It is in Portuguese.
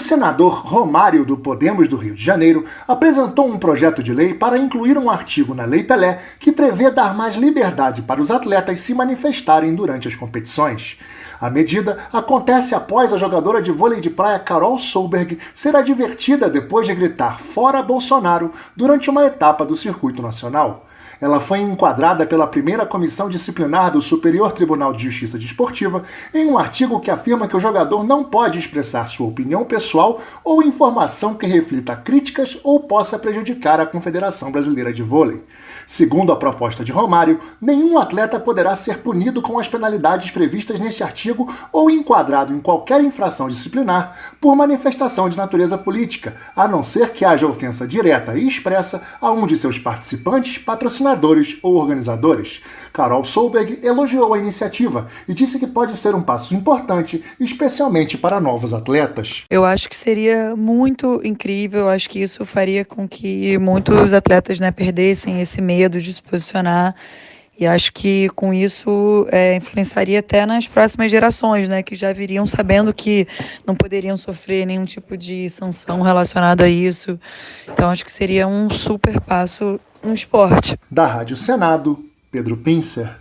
senador Romário do Podemos do Rio de Janeiro apresentou um projeto de lei para incluir um artigo na Lei Pelé que prevê dar mais liberdade para os atletas se manifestarem durante as competições. A medida acontece após a jogadora de vôlei de praia Carol Solberg ser advertida depois de gritar fora Bolsonaro durante uma etapa do circuito nacional. Ela foi enquadrada pela primeira comissão disciplinar do Superior Tribunal de Justiça Desportiva em um artigo que afirma que o jogador não pode expressar sua opinião pessoal ou informação que reflita críticas ou possa prejudicar a Confederação Brasileira de Vôlei. Segundo a proposta de Romário, nenhum atleta poderá ser punido com as penalidades previstas neste artigo ou enquadrado em qualquer infração disciplinar por manifestação de natureza política, a não ser que haja ofensa direta e expressa a um de seus participantes, patrocinadores ou organizadores. Carol Solberg elogiou a iniciativa e disse que pode ser um passo importante, especialmente para novos atletas. Eu acho que seria muito incrível, acho que isso faria com que muitos atletas né, perdessem esse medo de se posicionar. E acho que com isso é, influenciaria até nas próximas gerações, né? Que já viriam sabendo que não poderiam sofrer nenhum tipo de sanção relacionada a isso. Então acho que seria um super passo no esporte. Da Rádio Senado, Pedro Pincer.